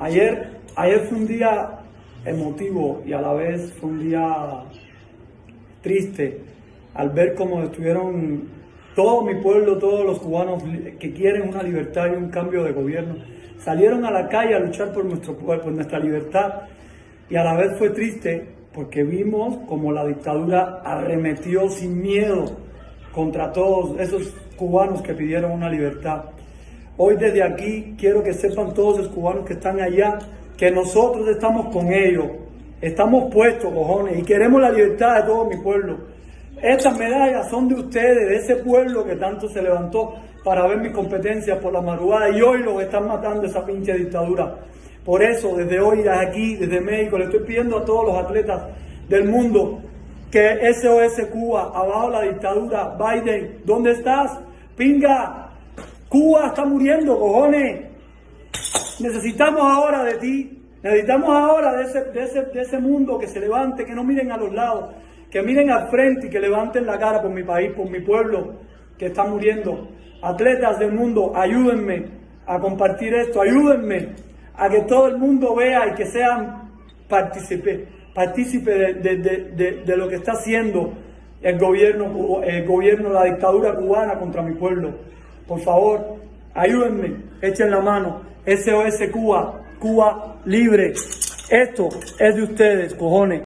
Ayer, ayer fue un día emotivo y a la vez fue un día triste al ver cómo estuvieron todo mi pueblo, todos los cubanos que quieren una libertad y un cambio de gobierno, salieron a la calle a luchar por nuestro por nuestra libertad y a la vez fue triste porque vimos como la dictadura arremetió sin miedo contra todos esos cubanos que pidieron una libertad. Hoy desde aquí quiero que sepan todos los cubanos que están allá que nosotros estamos con ellos, estamos puestos, cojones, y queremos la libertad de todo mi pueblo. Estas medallas son de ustedes, de ese pueblo que tanto se levantó para ver mis competencias por la madrugada y hoy los están matando esa pinche dictadura. Por eso, desde hoy, desde aquí, desde México, le estoy pidiendo a todos los atletas del mundo que SOS Cuba, abajo la dictadura, Biden, ¿dónde estás? Pinga, Cuba está muriendo, cojones. Necesitamos ahora de ti, necesitamos ahora de ese, mundo que se levante, que no miren a los lados, que miren al frente y que levanten la cara por mi país, por mi pueblo que está muriendo. Atletas del mundo, ayúdenme a compartir esto, ayúdenme a que todo el mundo vea y que sean partícipe de, de, lo que está haciendo el gobierno, el gobierno, la dictadura cubana contra mi pueblo. Por favor, ayúdenme, echen la mano. SOS Cuba, Cuba libre. Esto es de ustedes, cojones.